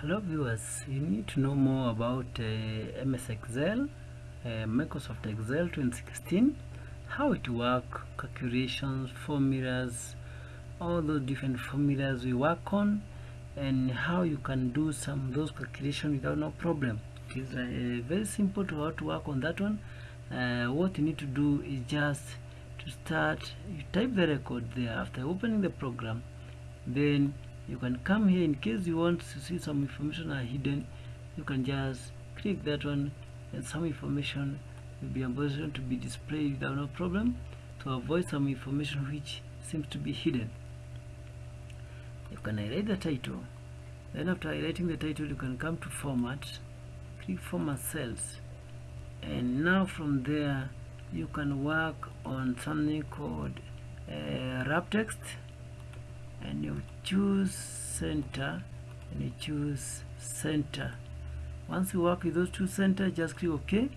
Hello viewers, you need to know more about uh, MS Excel, uh, Microsoft Excel 2016, how it work calculations, formulas, all those different formulas we work on, and how you can do some those calculations without no problem. It is uh, very simple to how to work on that one. Uh, what you need to do is just to start, you type the record there after opening the program, then you can come here in case you want to see some information are hidden. You can just click that one and some information will be able to be displayed without no problem to avoid some information which seems to be hidden. You can highlight the title. Then after highlighting the title you can come to format click format cells. And now from there you can work on something called uh, wrap text and you choose center and you choose center. Once you work with those two center just click ok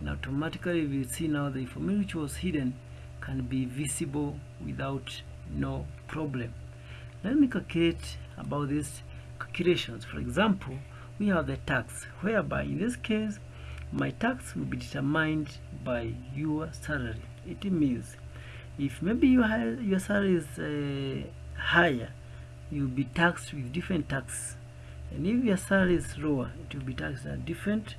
and automatically we see now the information which was hidden can be visible without no problem. Let me calculate about these calculations. For example we have the tax whereby in this case my tax will be determined by your salary. It means if maybe your your salary is uh, higher you'll be taxed with different tax and if your salary is lower it will be taxed at different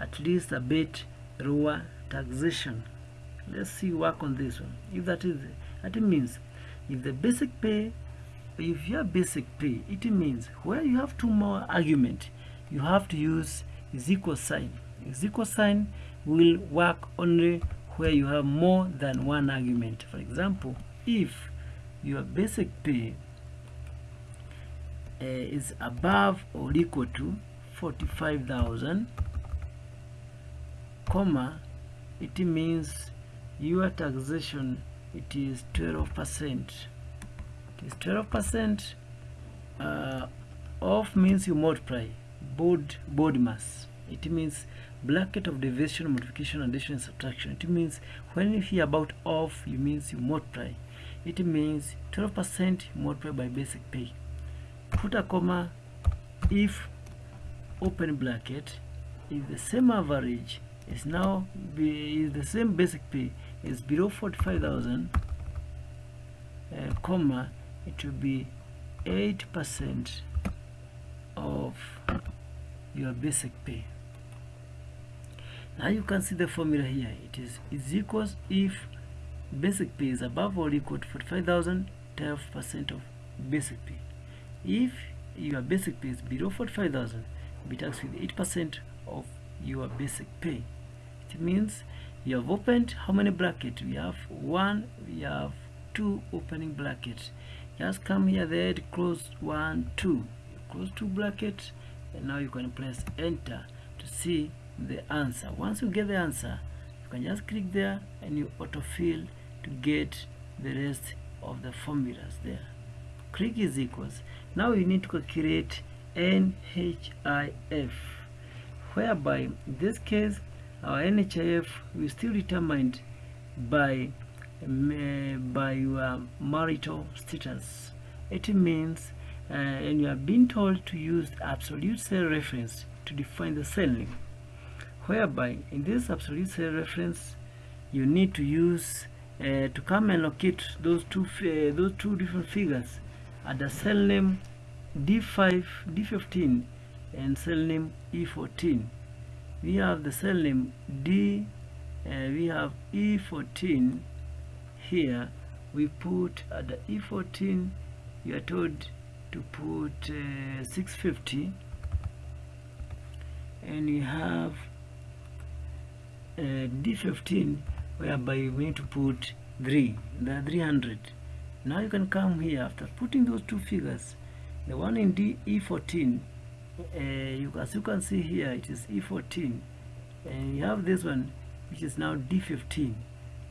at least a bit lower taxation. Let's see work on this one. If that is that means if the basic pay if your basic pay it means where you have two more argument you have to use is equal sign. Is equal sign will work only where you have more than one argument. For example if your basic pay uh, is above or equal to 45,000 comma it means your taxation it is 12 percent. It is 12 percent uh, off means you multiply board BODMAS. It means bracket of deviation multiplication addition subtraction. It means when you hear about off you means you multiply it means 12% multiplied by basic pay. Put a comma if open bracket if the same average is now be, is the same basic pay is below 45,000 uh, comma it will be 8% of your basic pay. Now you can see the formula here. It is is equals if basic pay is above or equal to 45,000 12% of basic pay. If your basic pay is below 45,000 be taxed with 8% of your basic pay. It means you have opened how many brackets we have one we have two opening brackets just come here there close one two. Close two brackets and now you can press enter to see the answer. Once you get the answer you can just click there and you autofill to get the rest of the formulas there. Click is equals. Now you need to calculate NHIF whereby in this case our NHIF will still determined by by your marital status. It means uh, and you have been told to use absolute cell reference to define the cell name. Whereby in this absolute cell reference you need to use uh, to come and locate those two uh, those two different figures at the cell name D5 D15 and cell name E14 we have the cell name D uh, we have E14 here. We put at the E14 you are told to put uh, 650 and you have uh, D15 whereby we need to put 3 the 300 now you can come here after putting those two figures. The one in D E14 uh, you, as you can see here it is E14 and you have this one which is now D15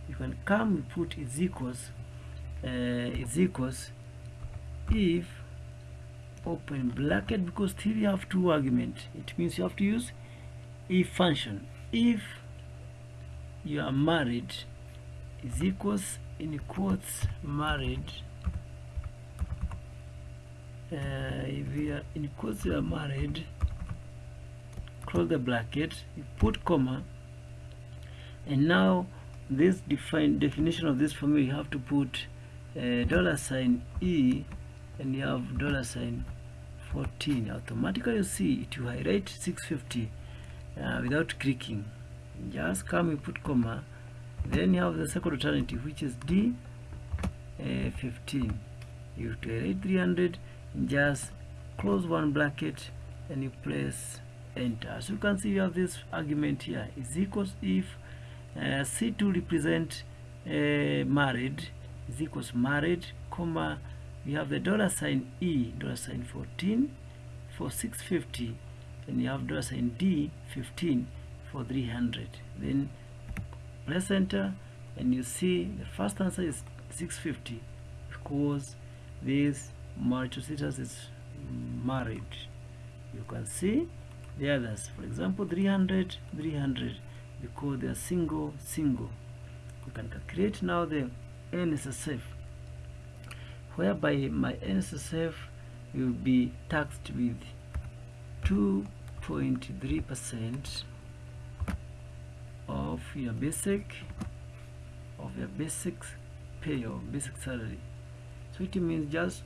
you can come and put is equals uh, is equals if open bracket because still you have two arguments it means you have to use if function. If you are married is equals in quotes married? Uh, if you are in course you are married close the bracket you put comma and now this define definition of this formula you have to put uh, dollar sign e and you have dollar sign 14 automatically you see it will highlight 650 uh, without clicking just come you put comma. Then you have the second alternative which is d uh, 15 you have 300 just close one bracket and you press enter. As you can see you have this argument here. Is equals if uh, c2 represent uh, married. Is equals married comma we have the dollar sign e dollar sign 14 for 650 and you have dollar sign d 15 for 300 then press enter and you see the first answer is 650 because this status is married. You can see the others. For example 300 300 because they are single single. You can calculate now the NSSF whereby my NSSF will be taxed with 2.3 percent of your basic of your basic pay or basic salary. So it means just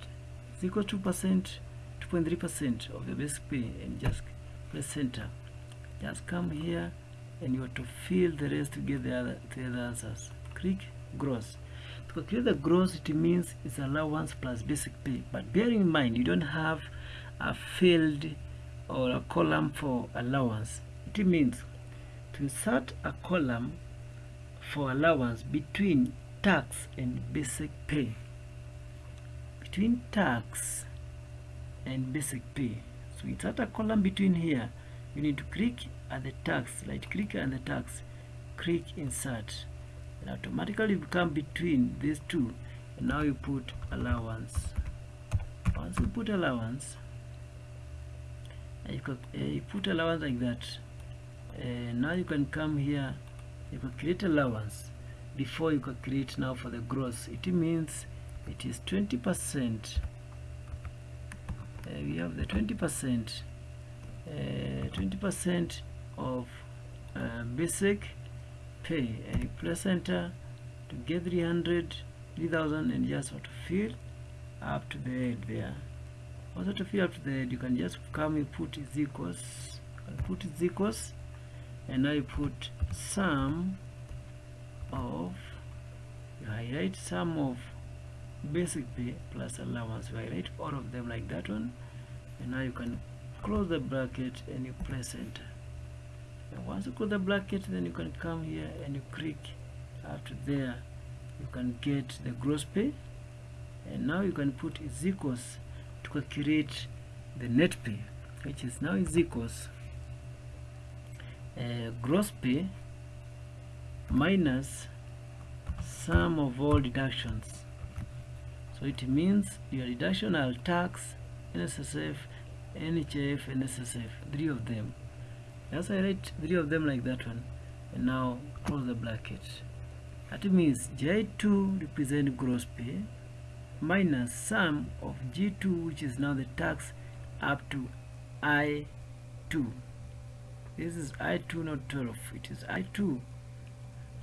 it's equal to percent 2.3 percent of your basic pay and just press enter. Just come here and you have to fill the rest to get the other, the other answers. Click gross. To calculate the gross it means it's allowance plus basic pay. But bear in mind you don't have a field or a column for allowance. It means insert a column for allowance between tax and basic pay. Between tax and basic pay. So insert a column between here. You need to click at the tax right click on the tax click insert. And automatically become between these two. And now you put allowance. Once you put allowance you, you put allowance like that uh, now you can come here you can create allowance before you calculate now for the gross. It means it is 20 percent. Uh, we have the 20 percent. 20 percent of uh, basic pay. And you press enter to get 300 3000 and just want to fill up to the head there. Also to fill up to the head you can just come and put is equals and put is equals and you put sum of you highlight sum of basic pay plus allowance. You highlight all of them like that one. And now you can close the bracket and you press enter. And once you close the bracket then you can come here and you click. After there you can get the gross pay. And now you can put equals to calculate the net pay which is now is equals uh, gross pay minus sum of all deductions. So it means your deduction are tax NSSF NHF and SSF three of them. As I write three of them like that one and now close the bracket. That means J2 represent gross pay minus sum of G2 which is now the tax up to I2 this is I2 not 12 it is I2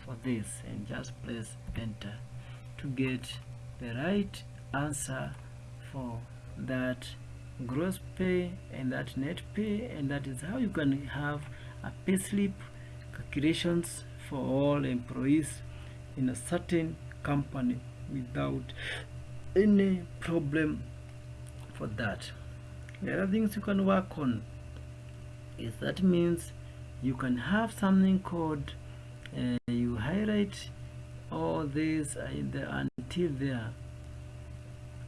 for this and just press enter to get the right answer for that gross pay and that net pay and that is how you can have a payslip calculations for all employees in a certain company without any problem for that. The other things you can work on is that means you can have something called uh, you highlight all this until there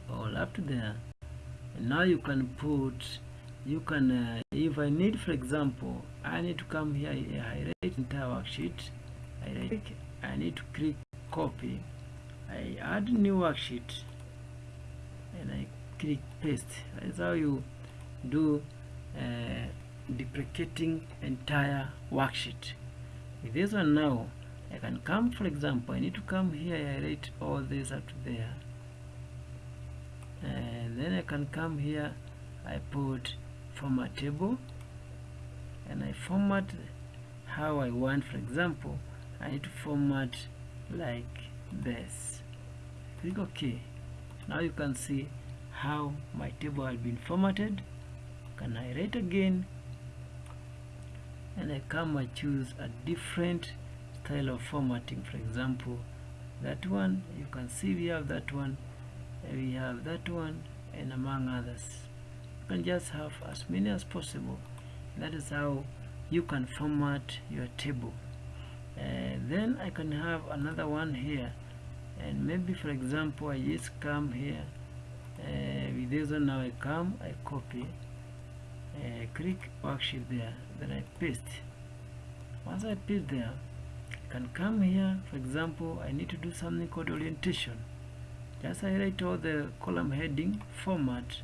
all up to there. And now you can put you can uh, if I need for example I need to come here I highlight entire worksheet I, I need to click copy I add new worksheet and I click paste. That's how you do uh, deprecating entire worksheet. With this one now I can come for example I need to come here I write all this up there. And then I can come here I put format table and I format how I want. For example I need to format like this. Click OK. Now you can see how my table has been formatted. Can I write again and I come I choose a different style of formatting. For example that one you can see we have that one we have that one and among others. You can just have as many as possible. That is how you can format your table. Uh, then I can have another one here. And maybe for example I just come here uh, with this one. Now I come I copy uh, click worksheet there. Then I paste. Once I paste there I can come here. For example I need to do something called orientation. Just highlight all the column heading format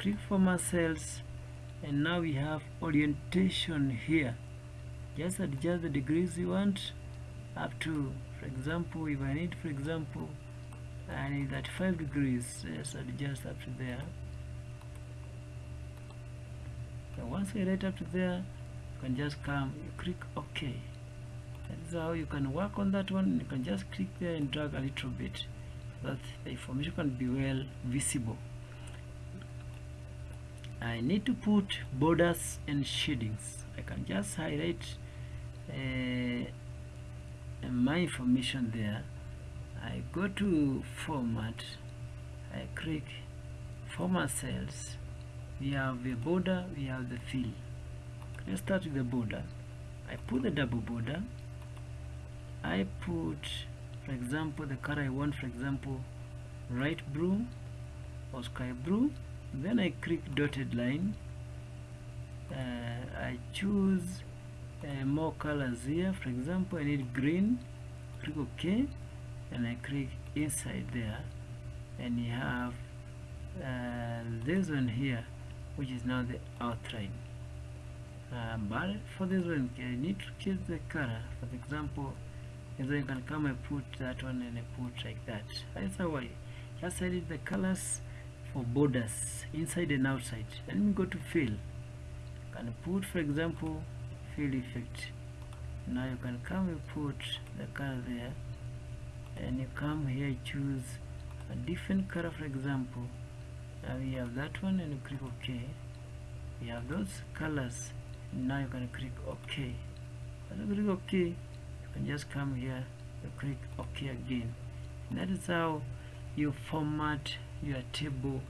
click format cells and now we have orientation here. Just adjust the degrees you want. Up to for example if I need for example I need 35 degrees just adjust up to there and once I write up to there you can just come you click OK. That is how you can work on that one. You can just click there and drag a little bit. So that the information can be well visible. I need to put borders and shadings. I can just highlight uh, my information there. I go to format. I click format cells we have the border we have the fill let's start with the border. I put the double border. I put for example the color I want for example light blue or sky blue. Then I click dotted line. Uh, I choose uh, more colors here. For example I need green. Click OK. And I click inside there. And you have uh, this one here which is now the outline uh, but for this one I need to change the color for example and then you can come and put that one and put like that. That's how I just edit the colors for borders inside and outside. Let me go to fill. Can put for example fill effect. Now you can come and put the color there and you come here choose a different color for example now we have that one and you click ok we have those colors. Now you can click ok when you click ok you can just come here you click ok again. And that is how you format your table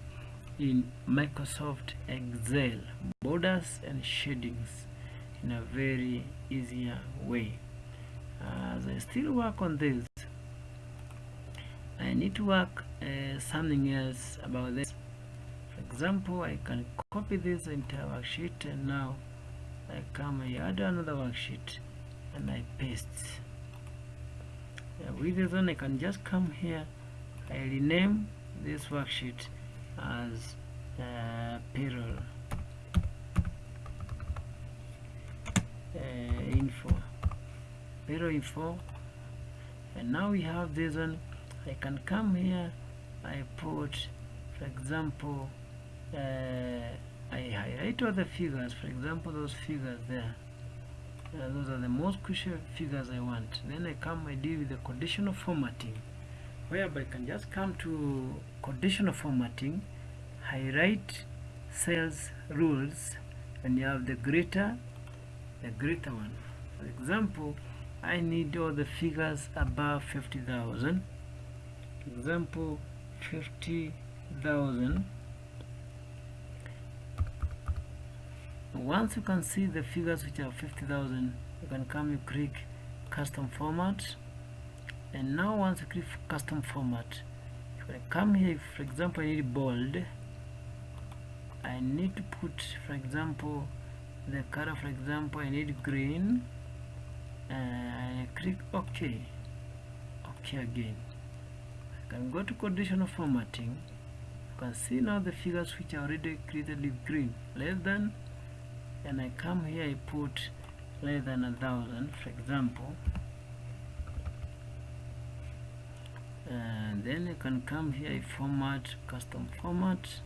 in Microsoft Excel borders and shadings in a very easier way. As I still work on this I need to work uh, something else about this example I can copy this entire worksheet and now I come I add another worksheet and I paste. Uh, with this one I can just come here I rename this worksheet as uh, payroll. Uh, info. Payroll info. And now we have this one. I can come here I put for example uh, I highlight all the figures for example those figures there. Uh, those are the most crucial figures I want. Then I come I deal with the conditional formatting whereby I can just come to conditional formatting highlight cells rules and you have the greater the greater one. For example I need all the figures above 50,000 example 50,000 once you can see the figures which are 50,000 you can come you click custom format. And now once you click custom format you can come here for example I need bold. I need to put for example the color for example I need green. And I click OK. OK again. I can go to conditional formatting. You can see now the figures which are already created with green. Less than and I come here I put less than a thousand for example. And then I can come here I format custom format.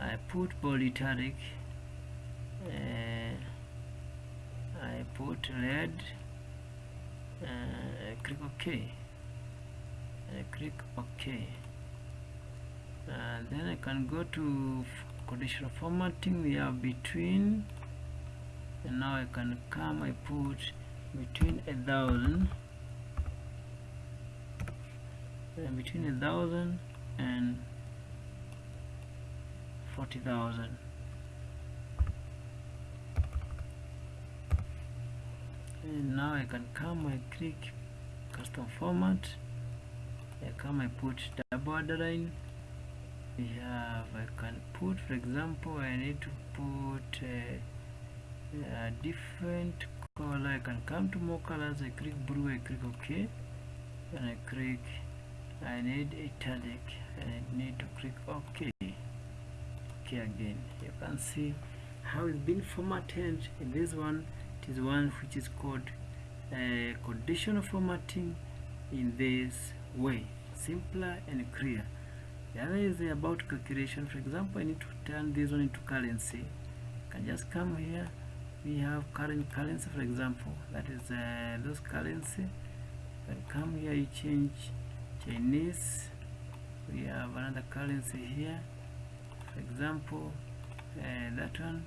I put bold italic uh, I put red uh, I click OK. I click OK. And then I can go to conditional formatting we have between and now I can come I put between a thousand and between a thousand and forty thousand. And now I can come I click custom format I come I put double underline we have I can put for example I need to put a different color. I can come to more colors. I click blue I click OK. And I click I need italic. I need to click OK. OK again. You can see how it's been formatted. In this one it is one which is called uh, conditional formatting in this way. Simpler and clear the other is about calculation. For example I need to turn this one into currency. I can just come here. We have current currency for example. That is uh, those currency. And come here you change Chinese. We have another currency here. For example uh, that one.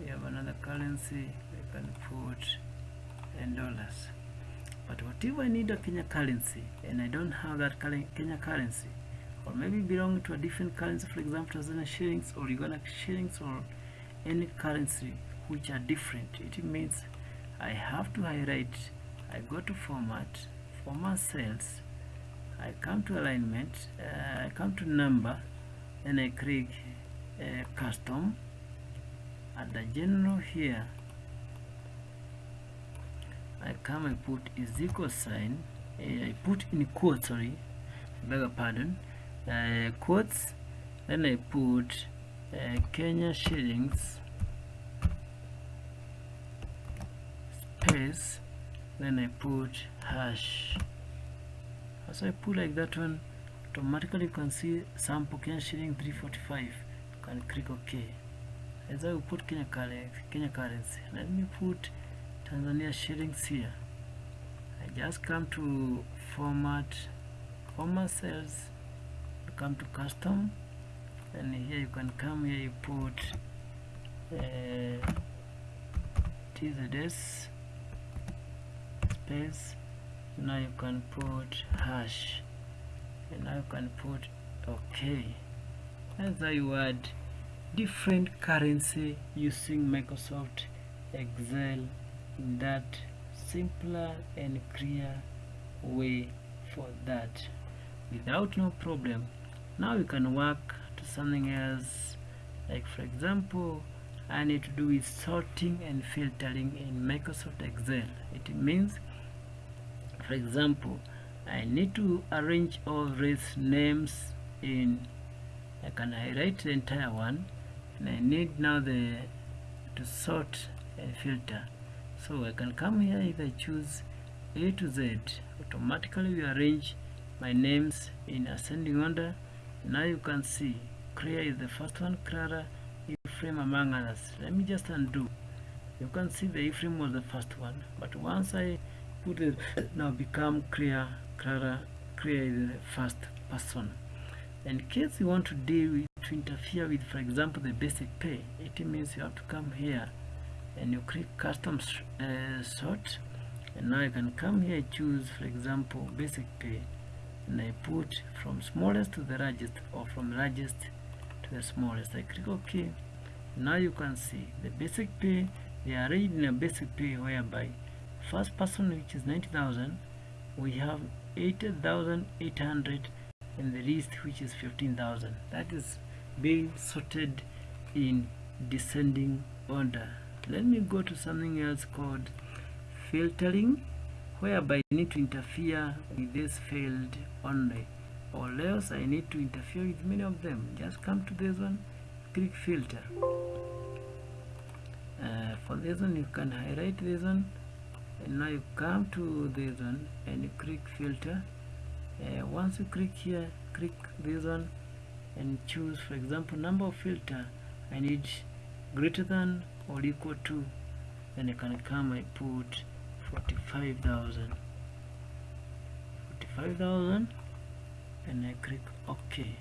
We have another currency. We can put in dollars. But whatever I need a Kenya currency and I don't have that Kenya currency or maybe belong to a different currency for example Tanzania shillings or Uganda shillings or any currency which are different. It means I have to highlight I go to format format cells I come to alignment uh, I come to number and I click uh, custom. At the general here I come and put is equal sign uh, I put in quotes sorry beg your pardon uh, quotes then I put uh, Kenya shillings space then I put hash. As I put like that one automatically you can see sample Kenya shilling 345 you can click OK. As I put Kenya currency, Kenya currency let me put Tanzania shillings here. I just come to format format cells come to custom and here you can come here you put uh, TZS space now you can put hash and now you can put OK. That's how you add different currency using Microsoft Excel in that simpler and clear way for that. Without no problem now you can work to something else. Like for example I need to do with sorting and filtering in Microsoft Excel. It means for example I need to arrange all these names in I can highlight the entire one and I need now the to sort and filter. So I can come here if I choose A to Z. Automatically we arrange my names in ascending order now you can see Clear is the first one. Clara Ephraim among others. Let me just undo. You can see the Ephraim was the first one but once I put it now become clear Clara clear is the first person. In case you want to deal with to interfere with for example the basic pay it means you have to come here and you click custom uh, sort and now you can come here choose for example basic pay and I put from smallest to the largest or from largest to the smallest. I click OK. Now you can see the basic pay. They are arranged in a basic pay whereby first person which is 90,000 we have 8,800 and the least which is 15,000 that is being sorted in descending order. Let me go to something else called filtering whereby I need to interfere with this field only. Or else I need to interfere with many of them. Just come to this one click filter. Uh, for this one you can highlight this one. And now you come to this one and you click filter. Uh, once you click here click this one and choose for example number of filter I need greater than or equal to then I can come I put 45,000 45,000 and I click OK.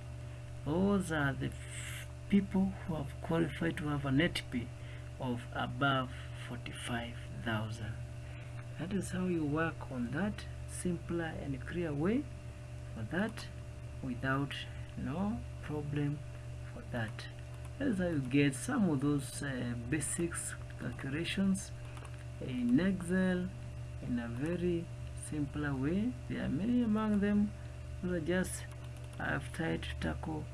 Those are the people who have qualified to have a net pay of above 45,000 that is how you work on that simpler and clear way for that without no problem for that. That is how you get some of those uh, basics calculations in Excel in a very simpler way. There are many among them. Are just I've tried to tackle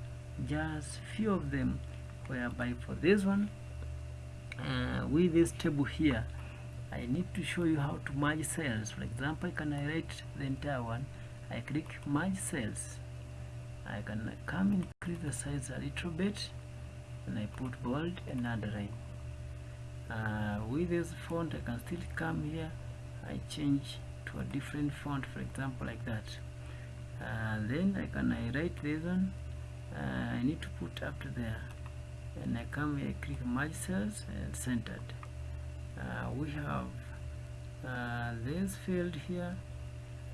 just few of them. Whereby for this one uh, with this table here I need to show you how to merge cells. For example can I write the entire one? I click merge cells. I can come increase the size a little bit. And I put bold and underline uh, with this font I can still come here. I change to a different font for example like that. Uh, then I can I write this one. Uh, I need to put up to there. And I come here click merge cells and centered. Uh, we have uh, this field here.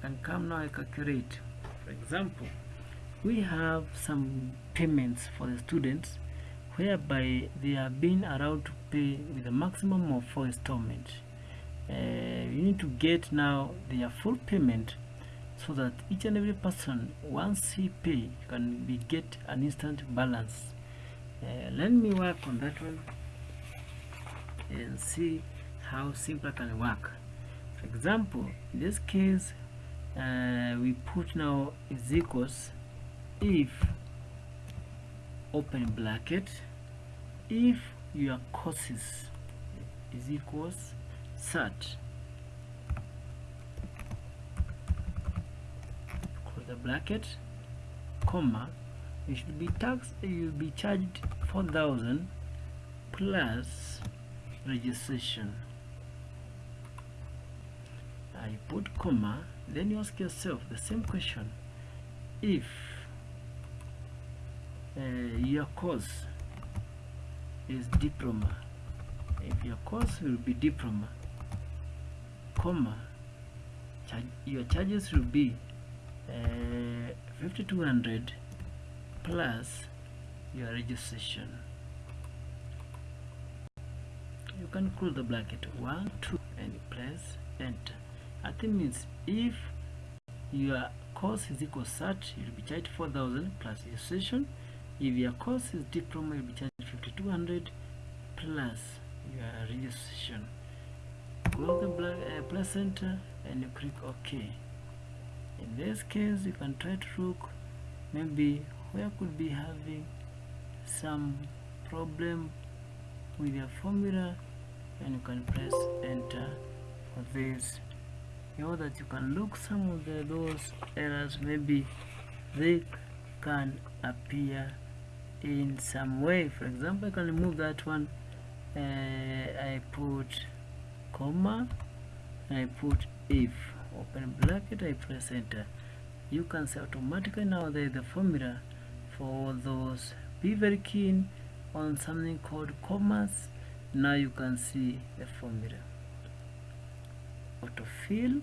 And come now I calculate for example we have some payments for the students whereby they are being allowed to pay with a maximum of four installments. Uh, you need to get now their full payment so that each and every person once he pay can be get an instant balance. Uh, let me work on that one and see how simple can work. For example in this case uh, we put now is equals if open bracket if your courses is equals cert close the bracket comma you should be taxed you'll be charged 4000 plus registration. I put comma then you ask yourself the same question. If uh, your course is diploma. If your course will be diploma comma your charges will be uh, 5200 plus your registration. You can close the bracket. One two and press enter. That means if your course is equal cert you'll be charged 4000 plus registration. If your course is diploma you'll be charged 5200 plus your registration. Close the black, uh, plus enter and you click ok. In this case you can try to look maybe where could be having some problem with your formula and you can press enter for this. You know that you can look some of the, those errors maybe they can appear in some way. For example I can remove that one. Uh, I put comma and I put if open bracket I press enter. You can see automatically now there is the formula for those be very keen on something called commas. Now you can see the formula. Autofill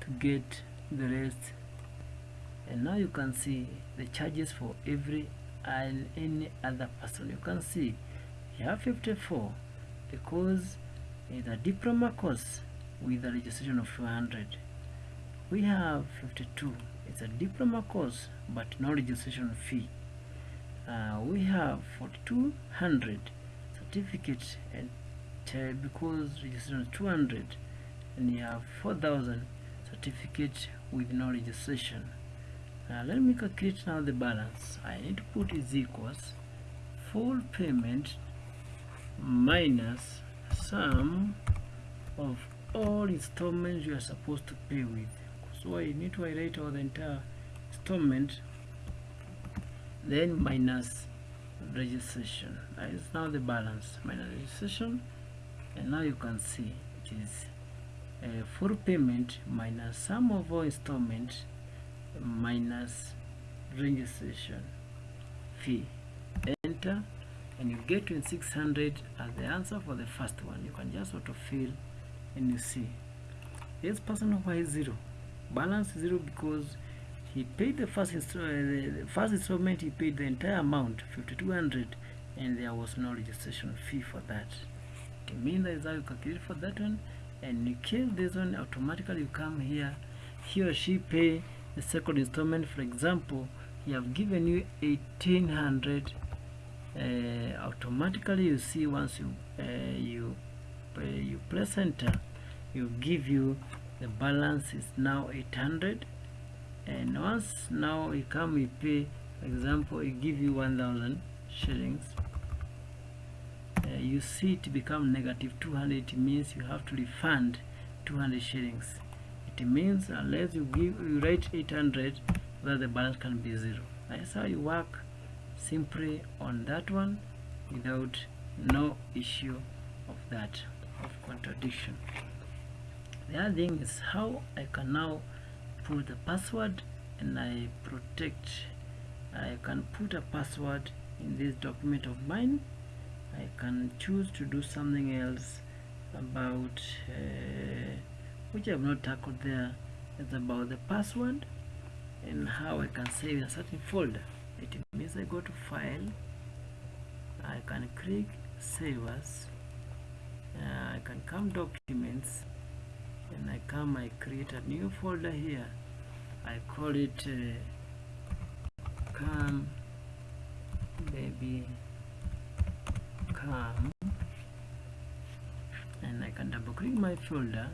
to get the rest. And now you can see the charges for every and any other person. You can see you have 54 because it's a diploma course with a registration of 200 we have 52 it's a diploma course but no registration fee. Uh, we have 4200 certificate and uh, because registration is 200 and you have 4000 certificate with no registration now let me calculate now the balance. I need to put is equals full payment minus sum of all installments you are supposed to pay with. So I need to write all the entire installment then minus registration. That is now the balance minus registration. And now you can see it is a full payment minus sum of all installments minus registration fee enter and you get in 600 as the answer for the first one. You can just autofill and you see. This person why zero. Balance zero because he paid the first insta- uh, the first installment he paid the entire amount 5200 and there was no registration fee for that. That is how you calculate for that one and you case this one automatically you come here he or she pay the second installment for example he have given you 1800 uh, automatically you see once you uh, you uh, you press enter you give you the balance is now 800 and once now you come you pay for example you give you 1000 shillings uh, you see it become negative 200 it means you have to refund 200 shillings it means unless you give you write 800 that the balance can be zero. That's how you work simply on that one without no issue of that of contradiction. The other thing is how I can now put the password and I protect I can put a password in this document of mine. I can choose to do something else about uh, which I have not tackled there it's about the password and how I can save a certain folder. It means I go to file I can click save as uh, I can come documents and I come I create a new folder here. I call it uh, come baby come and I can double click my folder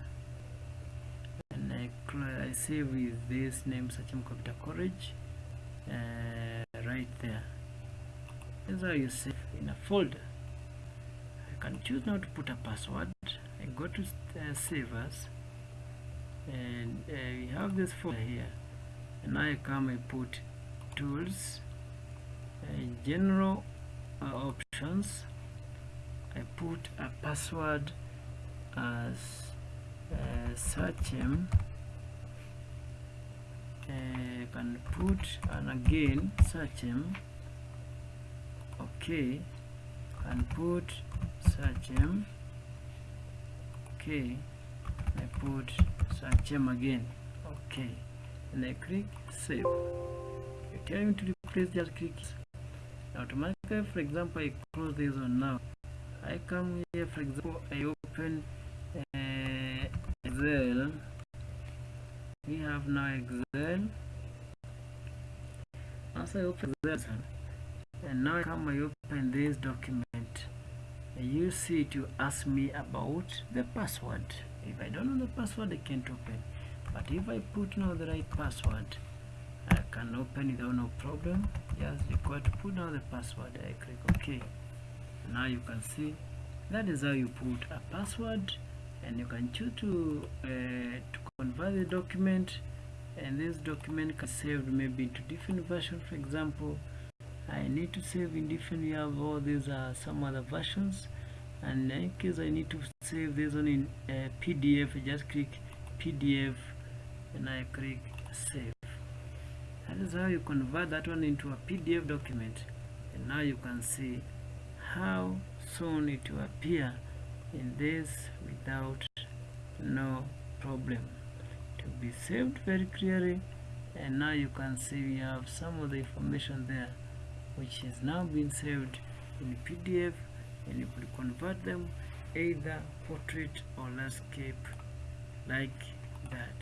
I, I save with this name Sachem Computer College uh, right there. That's how you save in a folder. I can choose now to put a password. I go to uh, save as and uh, we have this folder here. And now I come I put tools uh, general uh, options. I put a password as uh, Sachem uh, can put and again Sachem. Okay. And put search him. Okay. I put Sachem again. Okay. And I click save. Tell me to replace just click. Automatically for example I close this one now. I come here for example I open uh, Excel we have now Excel once I open Excel and now come I open this document. You see to ask me about the password. If I don't know the password I can't open. But if I put now the right password I can open without no problem. Just require to put now the password. I click OK. Now you can see that is how you put a password and you can choose to uh, to convert the document and this document can save maybe into different versions for example I need to save in different we have all these are some other versions. And in case I need to save this one in uh, PDF I just click PDF and I click save. That is how you convert that one into a PDF document. And now you can see how soon it will appear in this without no problem. To be saved very clearly and now you can see we have some of the information there which is now being saved in PDF and you could convert them either portrait or landscape like that.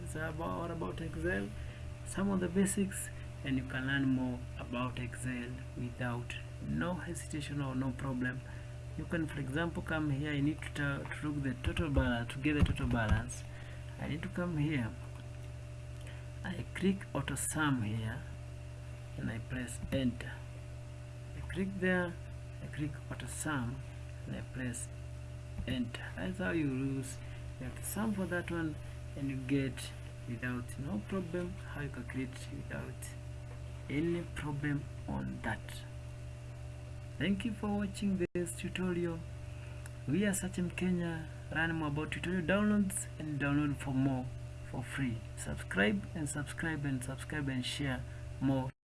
That's about about Excel? Some of the basics and you can learn more about Excel without no hesitation or no problem you can for example come here. I need to, to look the total balance to get the total balance. I need to come here. I click auto sum here and I press enter. I click there I click auto sum and I press enter. That's how you use you have to sum for that one and you get without no problem how you calculate without any problem on that thank you for watching this tutorial. We are Sachem Kenya. Learn more about tutorial downloads and download for more for free. Subscribe and subscribe and subscribe and share more